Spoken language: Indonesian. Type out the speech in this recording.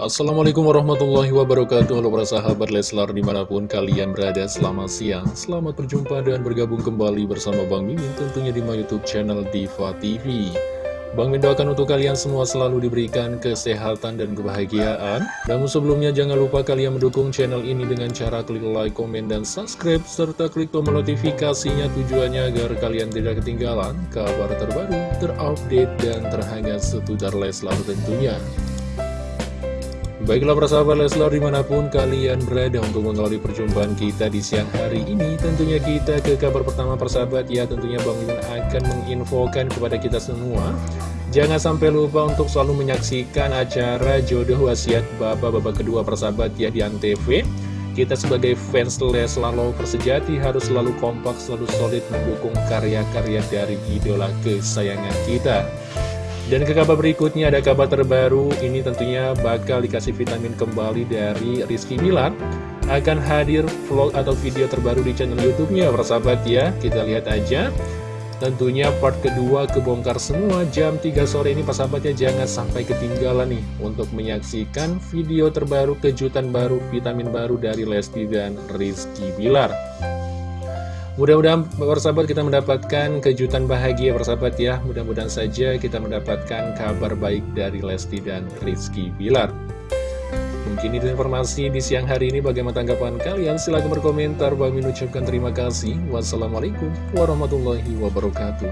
Assalamualaikum warahmatullahi wabarakatuh. Halo para sahabat Leslar di mana pun kalian berada Selamat siang, selamat berjumpa dan bergabung kembali bersama Bang Mimin Tentunya di my youtube channel Diva TV Bang Min doakan untuk kalian semua selalu diberikan kesehatan dan kebahagiaan. Namun sebelumnya jangan lupa kalian mendukung channel ini dengan cara klik like, komen, dan subscribe Serta klik tombol notifikasinya tujuannya agar kalian tidak ketinggalan kabar terbaru, terupdate, dan terhangat seputar Leslar tentunya Baiklah persahabat Leslar di mana pun kalian berada untuk mengawali perjumpaan kita di siang hari ini Tentunya kita ke kabar pertama persahabat ya tentunya Bang Mimin akan menginfokan kepada kita semua. Jangan sampai lupa untuk selalu menyaksikan acara jodoh wasiat bapak-bapak kedua persahabat ya di Antv. Kita sebagai fans Leslar Lover sejati harus selalu kompak, selalu solid mendukung karya-karya dari idola kesayangan kita dan ke kabar berikutnya ada kabar terbaru, ini tentunya bakal dikasih vitamin kembali dari Rizky Milan Akan hadir vlog atau video terbaru di channel Youtube-nya, persahabat ya, kita lihat aja. Tentunya part kedua kebongkar semua jam 3 sore ini persahabatnya jangan sampai ketinggalan nih Untuk menyaksikan video terbaru, kejutan baru, vitamin baru dari Lesti dan Rizky Bilar Mudah-mudahan persahabat kita mendapatkan kejutan bahagia persahabat ya. Mudah-mudahan saja kita mendapatkan kabar baik dari Lesti dan Rizky Bilar. Mungkin itu informasi di siang hari ini. Bagaimana tanggapan kalian? Silahkan berkomentar. Bang ucapkan terima kasih. Wassalamualaikum warahmatullahi wabarakatuh.